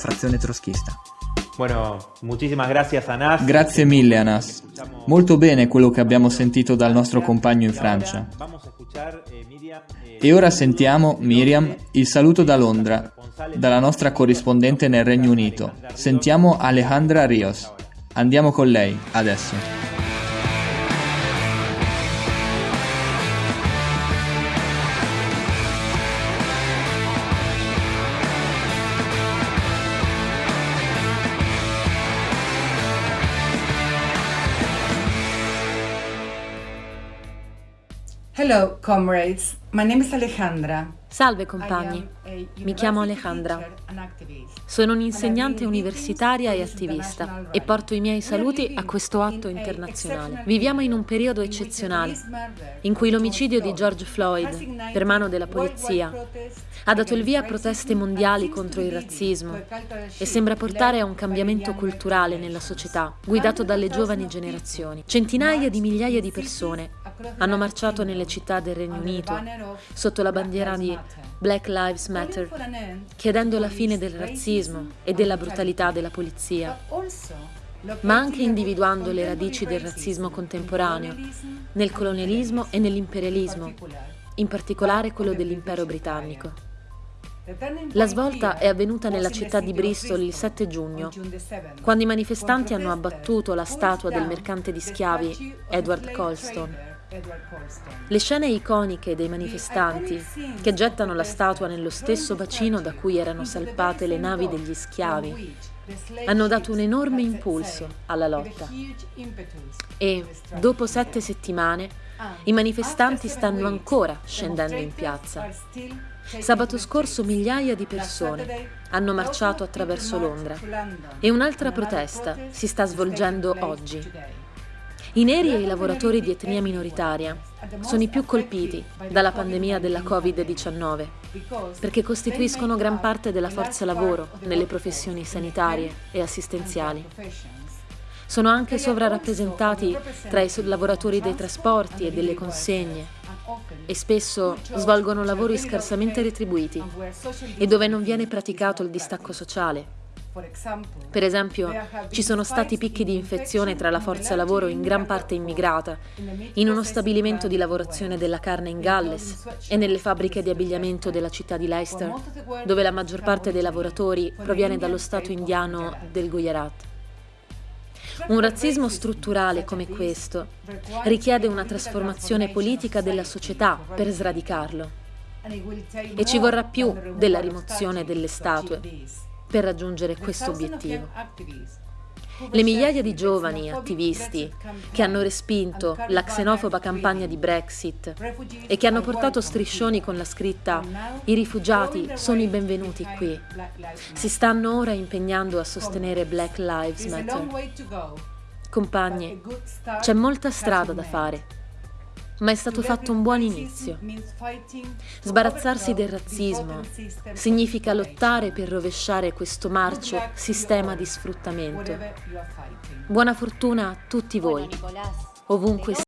frazione troschista. Bueno, muchísimas gracias Anas. Grazie mille Anas. Molto bene quello che abbiamo sentito dal nostro compagno in Francia. E ora sentiamo, Miriam, il saluto da Londra, dalla nostra corrispondente nel Regno Unito. Sentiamo Alejandra Rios. Andiamo con lei, adesso. Hello, comrades. My name is Alejandra. Salve compagni, mi chiamo Alejandra. Sono un'insegnante universitaria e attivista e porto i miei saluti a questo atto internazionale. Viviamo in un periodo eccezionale in cui l'omicidio di George Floyd per mano della polizia ha dato il via a proteste mondiali contro il razzismo e sembra portare a un cambiamento culturale nella società, guidato dalle giovani generazioni. Centinaia di migliaia di persone hanno marciato nelle città del Regno Unito sotto la bandiera di Black Lives Matter, chiedendo la fine del razzismo e della brutalità della polizia, ma anche individuando le radici del razzismo contemporaneo nel colonialismo e nell'imperialismo, in particolare quello dell'impero britannico. La svolta è avvenuta nella città di Bristol il 7 giugno, quando i manifestanti hanno abbattuto la statua del mercante di schiavi Edward Colston. Le scene iconiche dei manifestanti che gettano la statua nello stesso bacino da cui erano salpate le navi degli schiavi. hanno dato un enorme impulso alla lotta. E, dopo sette settimane, i manifestanti stanno ancora scendendo in piazza. Sabato scorso migliaia di persone hanno marciato attraverso Londra. E un'altra protesta si sta svolgendo oggi. I neri e i lavoratori di etnia minoritaria sono i più colpiti dalla pandemia della Covid-19 perché costituiscono gran parte della forza lavoro nelle professioni sanitarie e assistenziali. Sono anche sovrarappresentati tra i lavoratori dei trasporti e delle consegne e spesso svolgono lavori scarsamente retribuiti e dove non viene praticato il distacco sociale per esempio, ci sono stati picchi di infezione tra la forza lavoro in gran parte immigrata, in uno stabilimento di lavorazione della carne in Galles e nelle fabbriche di abbigliamento della città di Leicester, dove la maggior parte dei lavoratori proviene dallo stato indiano del Gujarat. Un razzismo strutturale come questo richiede una trasformazione politica della società per sradicarlo. E ci vorrà più della rimozione delle statue per raggiungere questo obiettivo. Le migliaia di giovani attivisti che hanno respinto la xenofoba campagna di Brexit e che hanno portato striscioni con la scritta I rifugiati sono i benvenuti qui, si stanno ora impegnando a sostenere Black Lives Matter. Compagni, c'è molta strada da fare ma è stato fatto un buon inizio. Sbarazzarsi del razzismo significa lottare per rovesciare questo marcio sistema di sfruttamento. Buona fortuna a tutti voi, ovunque